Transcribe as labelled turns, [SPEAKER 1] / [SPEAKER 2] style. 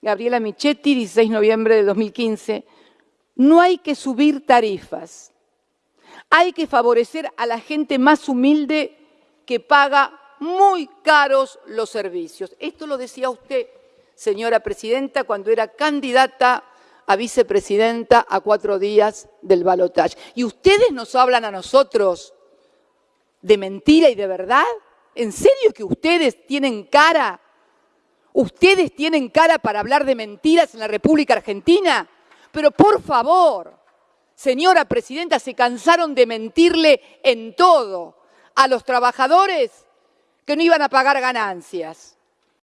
[SPEAKER 1] Gabriela Michetti, 16 de noviembre de 2015, no hay que subir tarifas, hay que favorecer a la gente más humilde que paga muy caros los servicios. Esto lo decía usted, señora presidenta, cuando era candidata a vicepresidenta a cuatro días del balotaje. ¿Y ustedes nos hablan a nosotros de mentira y de verdad? ¿En serio que ustedes tienen cara? ¿Ustedes tienen cara para hablar de mentiras en la República Argentina? Pero por favor, señora presidenta, se cansaron de mentirle en todo a los trabajadores que no iban a pagar ganancias,